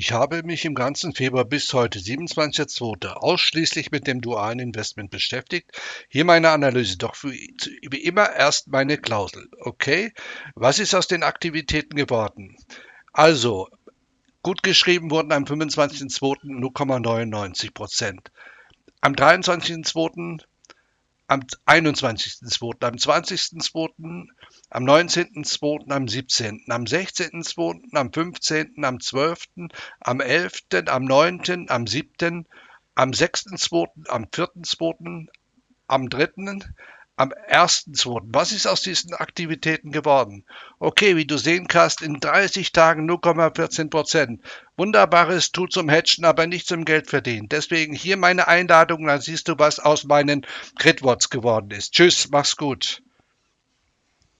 Ich habe mich im ganzen Februar bis heute, 27.02., ausschließlich mit dem dualen Investment beschäftigt. Hier meine Analyse, doch wie immer erst meine Klausel. Okay, was ist aus den Aktivitäten geworden? Also, gut geschrieben wurden am 25.02. 0,99 Prozent. Am 23.02 am 21.02., am 20.02., am 19.02., am 17., am 16.02., am 15., am 12., am 11., am 9., am 7., am 6.02., am 4.02., am 3., am 1.2. Was ist aus diesen Aktivitäten geworden? Okay, wie du sehen kannst, in 30 Tagen 0,14 Prozent. Wunderbares tut zum Hedgen, aber nicht zum Geld verdienen. Deswegen hier meine Einladung, dann siehst du, was aus meinen Critworts geworden ist. Tschüss, mach's gut.